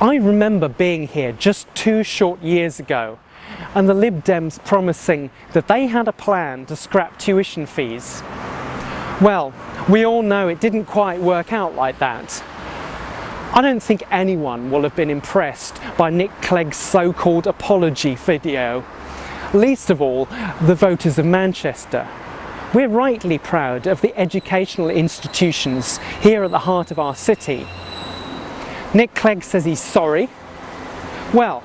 I remember being here just two short years ago and the Lib Dems promising that they had a plan to scrap tuition fees. Well, we all know it didn't quite work out like that. I don't think anyone will have been impressed by Nick Clegg's so-called apology video, least of all the voters of Manchester. We're rightly proud of the educational institutions here at the heart of our city Nick Clegg says he's sorry. Well,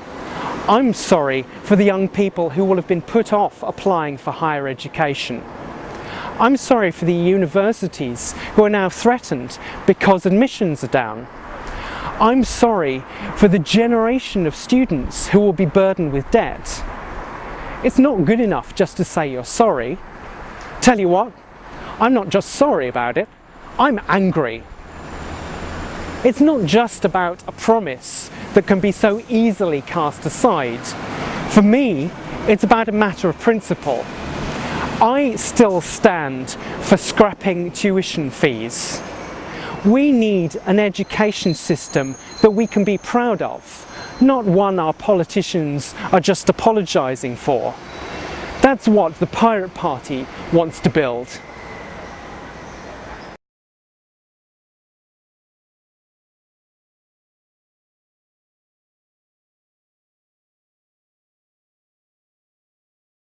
I'm sorry for the young people who will have been put off applying for higher education. I'm sorry for the universities who are now threatened because admissions are down. I'm sorry for the generation of students who will be burdened with debt. It's not good enough just to say you're sorry. Tell you what, I'm not just sorry about it, I'm angry. It's not just about a promise that can be so easily cast aside. For me, it's about a matter of principle. I still stand for scrapping tuition fees. We need an education system that we can be proud of, not one our politicians are just apologising for. That's what the Pirate Party wants to build.